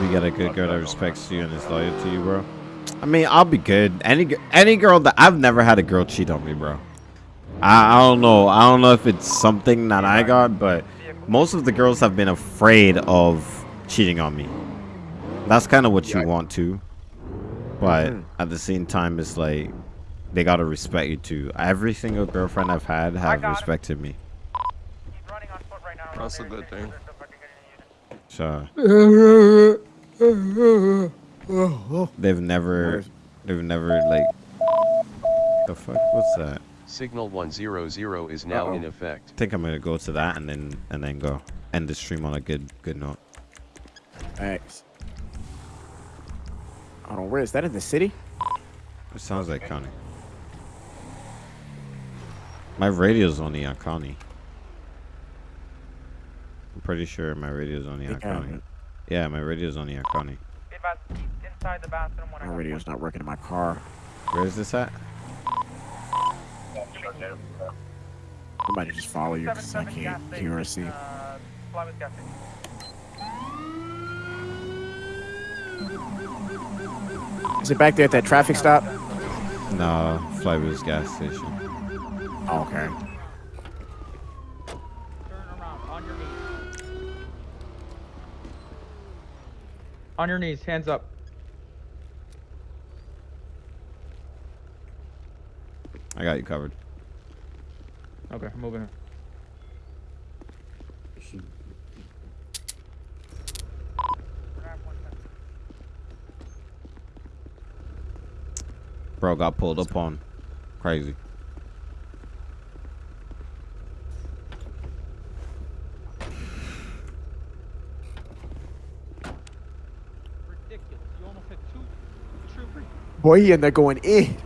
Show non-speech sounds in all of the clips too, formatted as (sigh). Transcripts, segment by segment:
If you get a good girl that respects you and is loyal to you, bro. I mean, I'll be good. Any any girl that I've never had a girl cheat on me, bro. I, I don't know. I don't know if it's something that I got, but most of the girls have been afraid of cheating on me. That's kind of what you want to, but hmm. at the same time, it's like they gotta respect you too. Every single girlfriend I've had have respected me. That's a good thing. So (laughs) they've never, they've never like. The fuck? What's that? Signal 100 is now in effect. I think I'm gonna go to that and then and then go end the stream on a good good note. Thanks. Hold on, where is that in the city? It sounds like Connie. My radio's only on Connie. I'm pretty sure my radio's only on Think I have Connie. it. Yeah, my radio's only on Connie. Inside the bathroom when My radio's not working in my car. Where is this at? I might just follow you because I can't hear or see. Is it back there at that traffic stop? No, Flywood's gas station. Oh, okay. On your knees, hands up. I got you covered. Okay, I'm moving. Bro got pulled up on. Crazy. Boy, he ended up going in.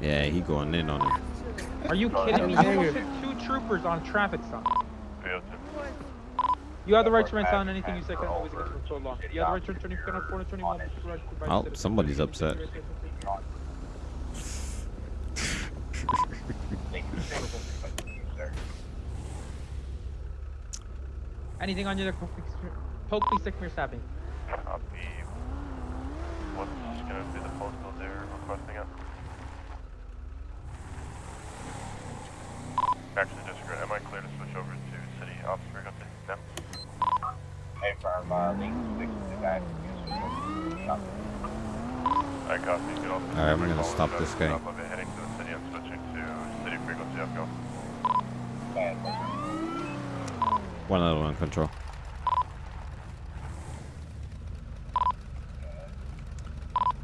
Yeah, he going in on it. Are you kidding me? You almost hit two troopers on a traffic stop. You have the right to remain silent. Anything you say can always get for so long. You have the right to return if you cannot afford to turn anyone right to provide Oh, somebody's upset. Anything on you that poke me, stick me, or stab me. Copy. What's gonna be the postal they're requesting it? Actually, disagree. Am I clear to switch over to city officer? Got the them? Hey, firm, uh, link six to that. I copy. Get off the Alright, I'm gonna stop this guy. top of it, heading to the city. I'm switching to city frequency. I'll go. One other one, control.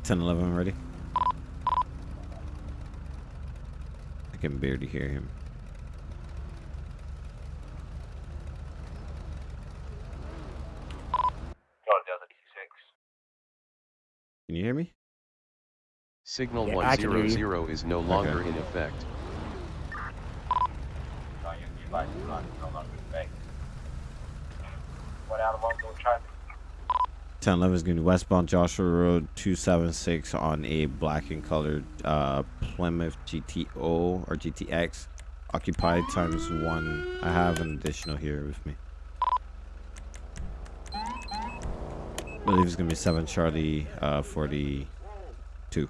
Ten eleven ready. Can barely hear him. Can you hear me? Signal Yeah, I can hear you. 100 is no longer in effect. One out of London traffic. 10 11 is going to be westbound Joshua Road 276 on a black and colored uh, Plymouth GTO or GTX. Occupied times one. I have an additional here with me. I believe it's going to be 7 Charlie uh, 42.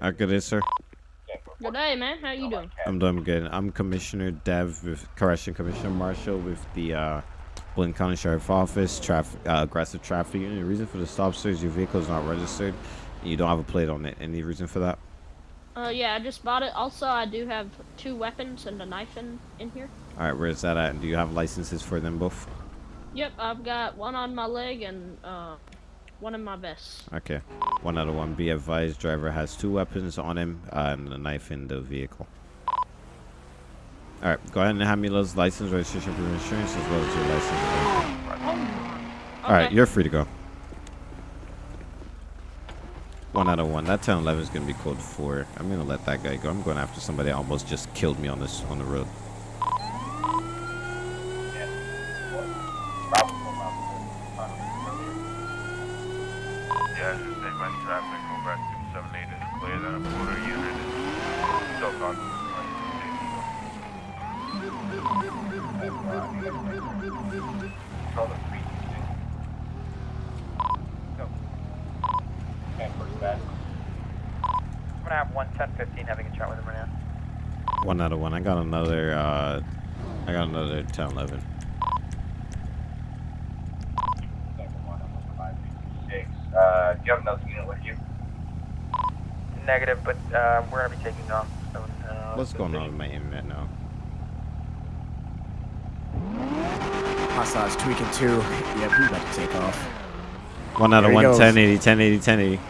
How good is, sir? Good day, man. How you doing? I'm doing good. I'm Commissioner Dev with Correction Commissioner Marshall with the uh, Blaine County Sheriff Office traffic uh, aggressive traffic unit. The reason for the stop, sir, is your vehicle is not registered. And you don't have a plate on it. Any reason for that? Uh, yeah, I just bought it. Also, I do have two weapons and a knife in, in here. All right, where's that at? And do you have licenses for them both? Yep, I've got one on my leg and uh, one in my vest. Okay. One out of one. Be advised, driver has two weapons on him uh, and a knife in the vehicle. All right, go ahead and hand me those license, registration, proof of insurance, as well as your license. All right, Okay. you're free to go. One out of one. That 10 11 is gonna be code four. I'm gonna let that guy go. I'm going after somebody that almost just killed me on this on the road. Yeah, I just take my traffic over at 278 is clear. Then a quarter unit is still gone. Control the three six. Go. And first bad. I'm gonna have one ten fifteen having a chat with him right now. One out of one. I got another. Uh, I got another 10 11. Second one, I'm on five six. Uh, do you have another unit with you? Negative, but uh, we're gonna be taking off. So, uh, What's going on with my internet now? Hostiles tweaking too. Yep, we about to take off. One out of There he one. goes. 1080, 1080, 1080.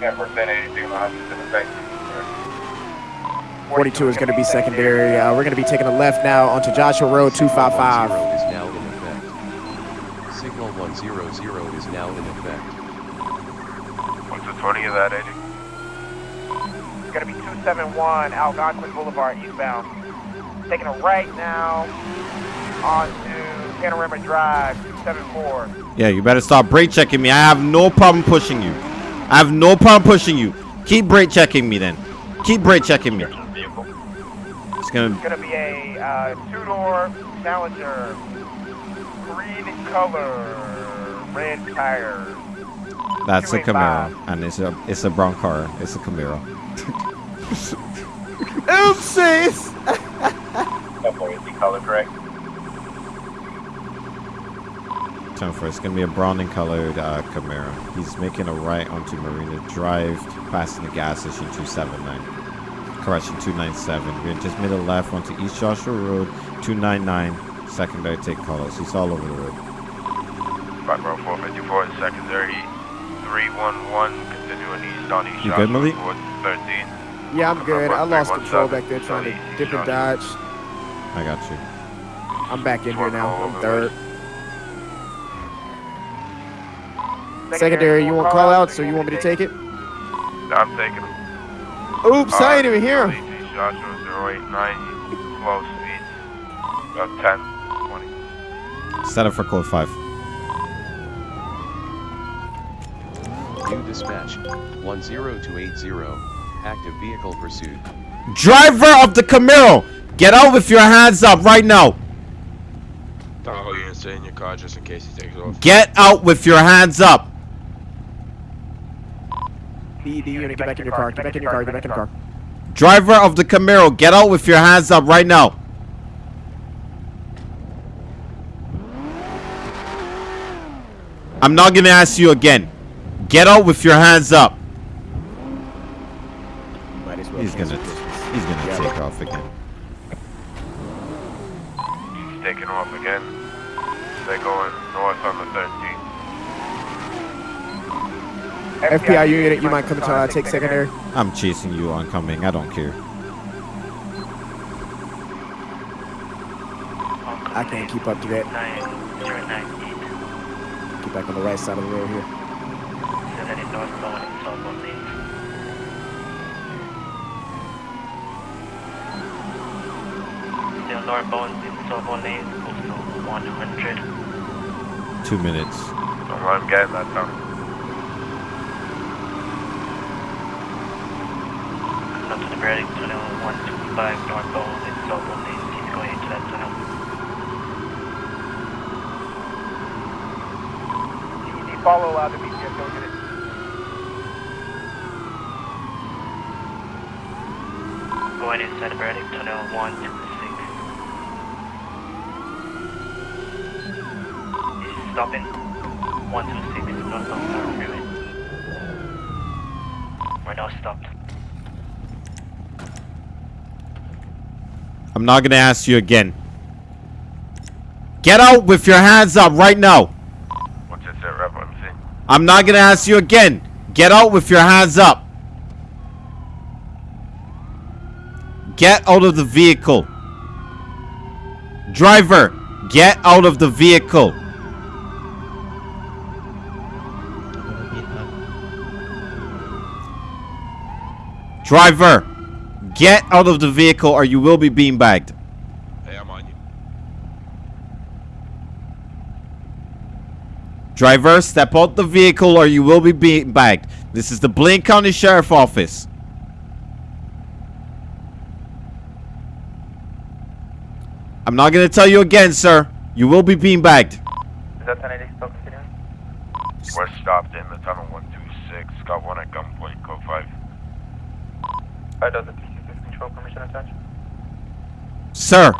Yeah, percent eighty-six, one hundred percent effect. 42 is going to be secondary. Uh, we're going to be taking a left now onto Joshua Road Signal 255. is now in effect. Signal 100 is now in effect. What's the 20 of that, Eddie? It's gonna be 271 Algonquin Boulevard eastbound. Taking a right now onto Panorama Drive 274. Yeah, you better stop brake checking me. I have no problem pushing you. I have no problem pushing you. Keep brake checking me then. Keep brake checking me. Vehicle. It's gonna. It's gonna be a uh, two-door Challenger, green color, red tires. That's a Camaro, and it's a it's a brown car. It's a Camaro. (laughs) Oopsies! That boy is the color correct. Turn for it's gonna be a browning colored uh, Camaro. He's making a right onto Marina Drive, passing the gas station 279. Correction 297. We just made a left onto East Joshua Road 299. Secondary take calls. He's all over the road. Back row 454 secondary 311, continuing east on East You good, Joshua Malik? towards 13. Yeah, I'm good. I lost control back there trying to dip and dodge. I got you. I'm back in here now. I'm third. Secondary, you want call outs or you want me to take it? I'm taking him. Oops, I ain't even hear him. East Joshua 089, close east, about 10, 20. Set up for code 5. New dispatch 10280. Active vehicle pursuit. Driver of the Camaro! Get out with your hands up right now! Tahoe unit stay in your car just in case he takes off. Get out with your hands up! D, D unit, get back in your car. Get back in your car. Get back in your car. Driver of the Camaro, get out with your hands up right now! I'm not gonna ask you again. Get out with your hands up. Well He's gonna, he's gonna Yeah. take off again. He's taking off again. They're going north on the 13th. FBI unit, you might come to uh, take secondary. I'm chasing you oncoming. I don't care. I can't keep up to that. Get back on the right side of the road here. Still northbound in Southbound Lane, postal 100. Two minutes. I'm, I'm getting that Come to the Braddock Tunnel 125 northbound in Southbound Lane. He's going into that tunnel. The follow uh, the BTS go get it. Going inside the Braddock Tunnel 126. This is stopping 126 northbound Power Freeway. We're now stopped. I'm not gonna ask you again. Get out with your hands up right now. What's your set rep MC? I'm not gonna ask you again. Get out with your hands up. Get out of the vehicle. Driver, get out of the vehicle. Driver, get out of the vehicle or you will be beanbagged. Hey, I'm on you. Driver, step out the vehicle or you will be beanbagged. This is the Blaine County Sheriff Office. I'm not gonna tell you again, sir. You will be beanbagged. Is that 1080 still continuing? We're stopped in the tunnel 126. Got one at gunpoint, code 5. 5000 366 control permission attached. Sir,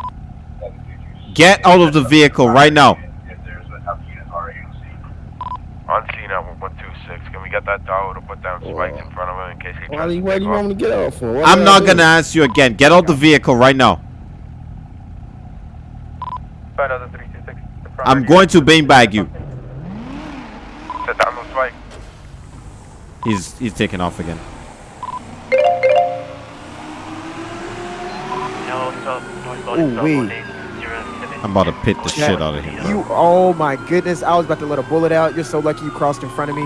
get out of the vehicle right now. If there's enough units already on scene. On at 126. Can we get that dog to put down spikes in front of him in case he tries do to you, why do you want me to get out for? What I'm not gonna ask you again. Get out the vehicle right now. I'm going to beanbag you. Set down those spikes. He's he's taking off again. Ooh, wee. I'm about to pit the shit out of him. bro. You, oh my goodness! I was about to let a bullet out. You're so lucky you crossed in front of me.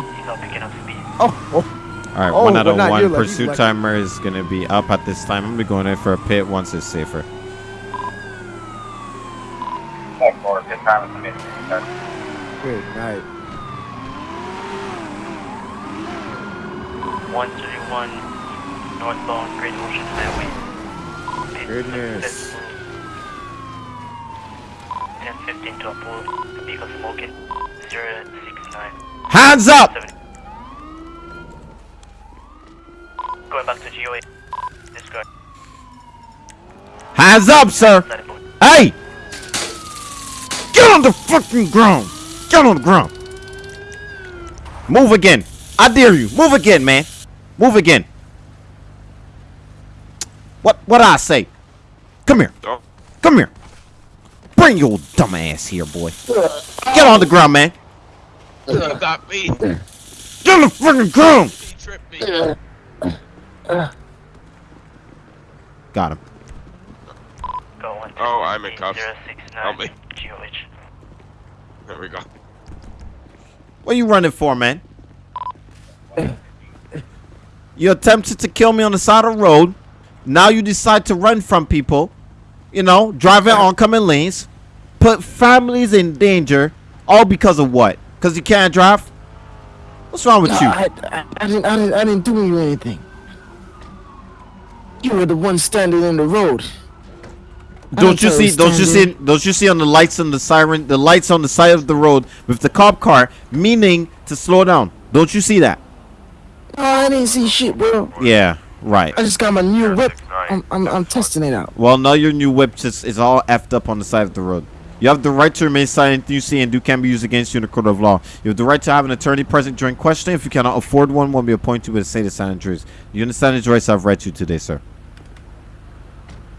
Oh, oh. All right, Oh, one out but of not one. you, like, he's Pursuit like- timer is gonna be up at this time. I'm gonna be going in for a pit once it's safer. Tech for pit time is submitted. Okay. good night. 131 northbound Great Ocean Highway. Goodness. 1015 to approve. Vehicle smoking. 069. Hands up! Going back to GOA. Discard. Hands up, sir! Hey! Get on the fucking ground! Get on the ground! Move again! I dare you! Move again, man! Move again! What what I say? Come here! Come here! Bring your dumb ass here, boy! Get on the ground, man! You got me. Get on the fucking ground! He tripped me. Got him. Oh, I'm in cuffs. 069. Help me. There we go. What are you running for, man? You attempted to kill me on the side of the road. Now you decide to run from people. You know, driving oncoming lanes. Put families in danger. All because of what? Because you can't drive? What's wrong with No, you? I, I, I didn't, I didn't, I didn't do you anything. You were the one standing in the road. Don't you see? Don't you see? Don't you see on the lights on the siren? The lights on the side of the road with the cop car, meaning to slow down. Don't you see that? No, I didn't see shit, bro. Yeah, right. I just got my new whip. I'm, I'm, I'm testing it out. Well, now your new whip just is all effed up on the side of the road. You have the right to remain silent. You see and do can be used against you in a court of law. You have the right to have an attorney present during questioning. If you cannot afford one, one will be appointed with a say the silent juries. You understand the rights I've read you today, sir?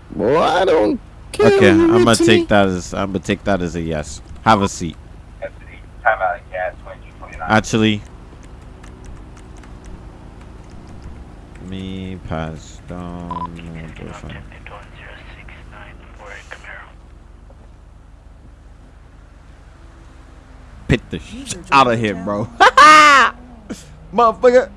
Boy, I don't care. Okay, what you I'm gonna to take me. that as I'm gonna take that as a yes. Have a seat. Custody. Time out of gas 2229. Actually, me pass down. Boyfriend. Pit the shit out of him, bro. (laughs) Motherfucker.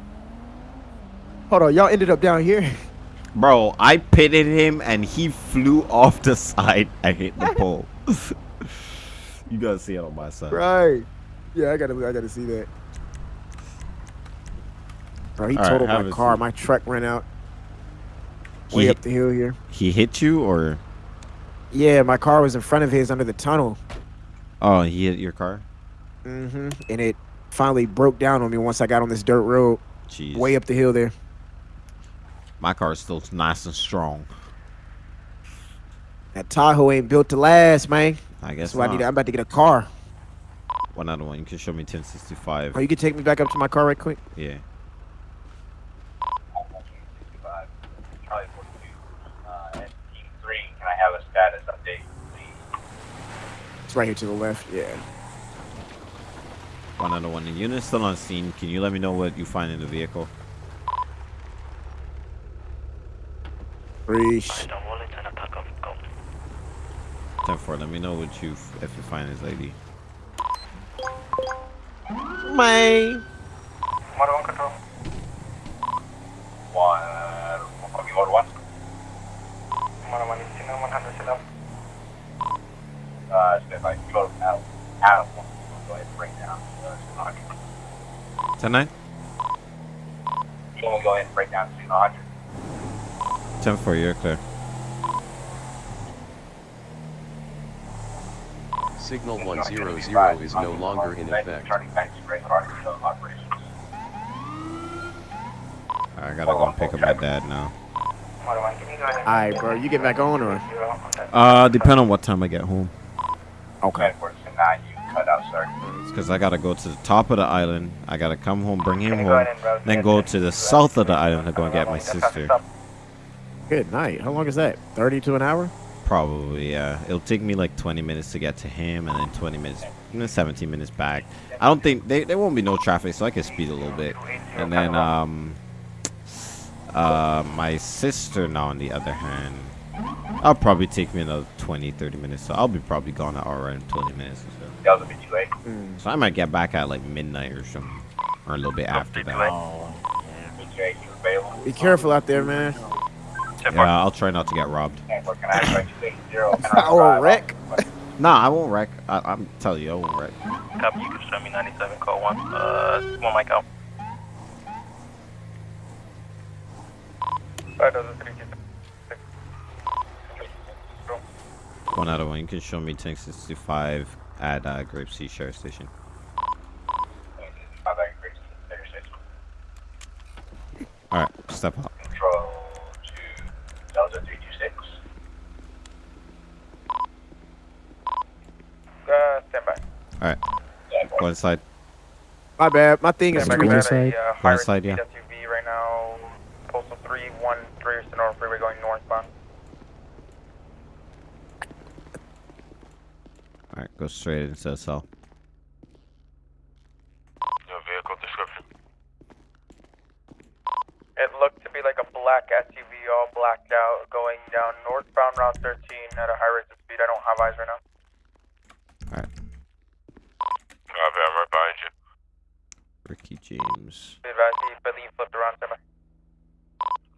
Hold on, y'all ended up down here. (laughs) Bro, I pitted him and he flew off the side and hit the pole. (laughs) you gotta see it on my side. Right. Yeah, I gotta, I gotta see that. Bro, he All right, totaled have my car. seat. My truck ran out He way hit- up the hill here. He hit you or Yeah, my car was in front of his under the tunnel. oh he hit your car? Hmm And it finally broke down on me once I got on this dirt road Jeez. way up the hill there. My car is still nice and strong. That Tahoe ain't built to last, man. I guess I need. I'm about to get a car. One other one. You can show me 1065. Oh, you can take me back up to my car right quick. Yeah. Charlie 42. Uh, and Team 3, can I have a status update, please? It's right here to the left. Yeah. One other one. The unit's still on scene. Can you let me know what you find in the vehicle? Reach. 10 4. Let me know what you if you find his ID. Man. Motor 1 control. One, copy order one. Motor 1 is 100 sit up. Uh, so if I go out, out of one, go ahead and bring down, uh, Signal 100. 10 9? You want to go ahead and break down Signal 100? 10 4. You're clear. Signal 100 is no longer in effect. Turning back to brake car control operations. I gotta go pick up my dad now. Motor one, can you go ahead and- Alright, bro. You get back on or? Zero, okay. Uh, depend on what time I get home. Okay. Ten four two nine, you cut out, sir. It's because I gotta go to the top of the island. I gotta come home, bring him Can you go home, and then go to- to the south of the island to go and get my sister. Good night. How long is that? 30 to an hour? Probably, yeah. It'll take me like 20 minutes to get to him, and then 20 minutes, and then 17 minutes back. I don't think they there won't be no traffic, so I can speed a little bit. And then um, uh, my sister now on the other hand, I'll probably take me another 20, 30 minutes. So I'll be probably gone an hour and 20 minutes or so. That was a bit too late. So I might get back at like midnight or something, or a little bit after that. BJ, you? Be careful out there, man. Yeah, I'll try not to get robbed. Ten four, can I expect you to zero? Or wreck. Nah, I won't wreck. I, I'm telling you, I won't wreck. Copy, you can show me 97, call 1. Uh, one mic out. Five thousand three two six. One out of one. You can show me tank 65 at uh, Grapeseed Sheriff Station. Five back, great, there, six. All right, step up. Control to Delta three two six. Uh, stand by. All right, go inside. My bad. My thing is Stand by, screwed. we got a, uh, high inside, yeah. SUV right now. Postal 313 Senora Freeway going northbound. All right, go straight into the cell. Your vehicle description. It looked to be like a black SUV, all blacked out, going down northbound Route 13 at a high rate of speed. I don't have eyes right now. All right, Copy, I'm right behind you. Ricky James. Be advised, he believe flipped around. Stand by.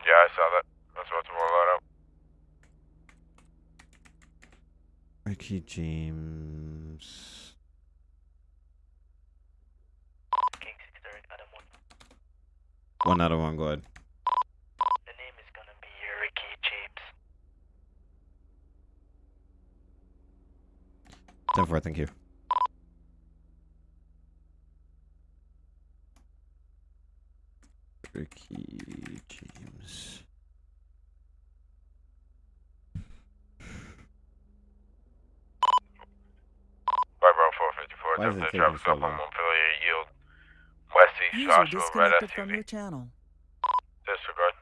Yeah, I saw that. That's about to roll that out. Ricky James. King 63, Adam 1. One out of one. Go ahead. The name is gonna be Ricky James. Ten four. Thank you. Ricky James. Right, bro, 454. Why is it Template taking so up long? Montpelier Yield. West East User Joshua, red disconnected from your channel. Disregard.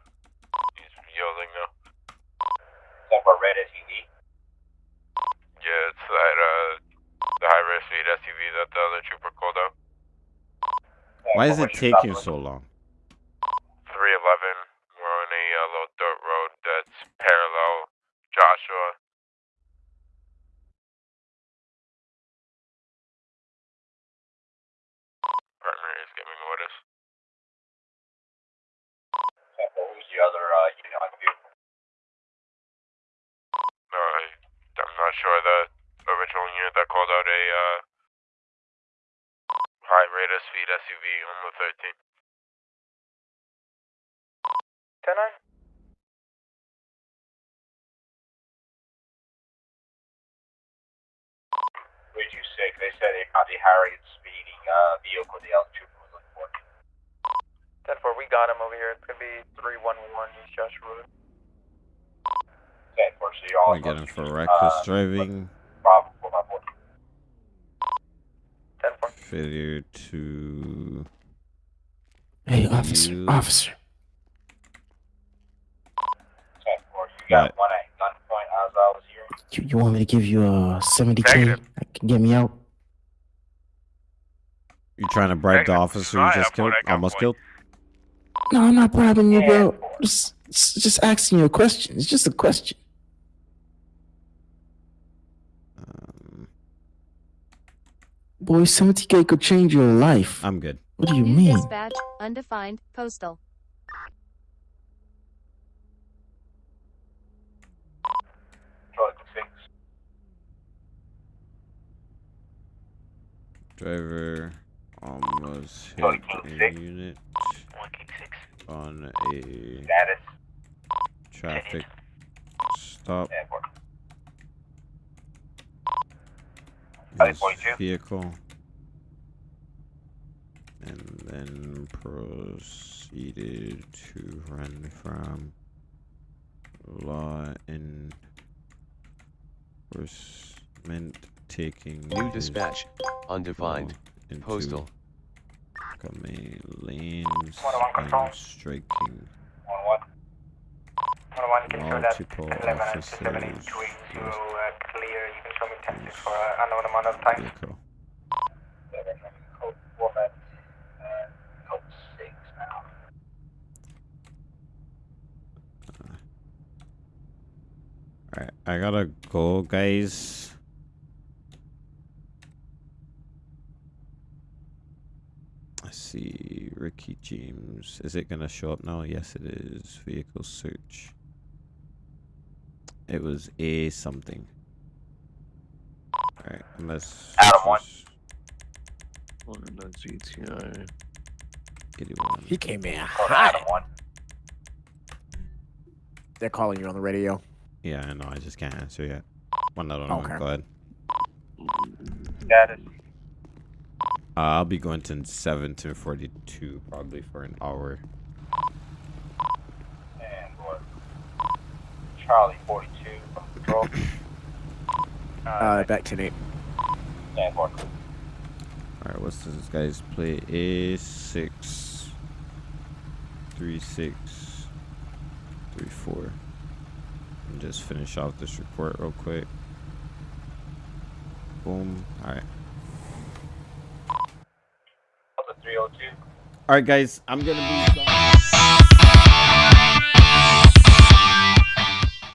He's yielding now. Ten four, red SUV. Yeah, it's that, uh, the high risk speed SUV that the other trooper called out. Why is it taking so long? 311. We're on a uh, little dirt road that's parallel Joshua. Primary is giving orders. Ten four, who's the other, uh, unit on the vehicle? No, I, I'm not sure the original unit that called out a uh, high rate of speed SUV on the 13. 10 9. Three two six, they said they found a Harriet speeding, uh, vehicle the other trooper was looking for. 10 4, we got him over here. It's gonna be 311 East Joshua Road. Ten four, so you're all. I get him for reckless uh, driving. Bravo, four by four. 10 4. Failure to. Hey, officer, officer. Ten four, you got Right. one at gunpoint as I was here. You, you want me to give you a 70k? Can get me out? You trying to bribe the officer you just killed? Almost killed? No, I'm not bribing you, bro. Just, just just asking you a question. It's just a question. Boy, 70k could change your life. I'm good. What do you New mean? dispatch, undefined, postal. Driver almost hit Charlie a six. unit One 6. on a Status. traffic stop. Ten four. Charlie his 42. vehicle. And then proceeded to run from law enforcement taking New his dispatch. Undefined. Postal. Command lanes One one control. and striking One one. One one, you can show that multiple 11 and officers 270 to with uh, clear. You can show me 10 for uh, unknown amount of time. vehicle. Seven, code four, six now. Alright, I gotta go, guys. Let's see, Ricky James. Is it gonna show up now? Yes, it is. Vehicle search. It was a something. Alright, unless. Adam one. One in that GTI. 81. He came in Code hot. Adam one. They're calling you on the radio. Yeah, I know. I just can't answer yet. One other one. Okay. Go ahead. Status. Uh, I'll be going to 7 to 42 probably for an hour. And what? Charlie forty-two from control. (coughs) Uh, back to Nate. And what? Alright, what's this guy's play? A six three six three four. And just finish off this report real quick. Boom. Alright. Delta three oh two. Alright guys, I'm gonna be gone.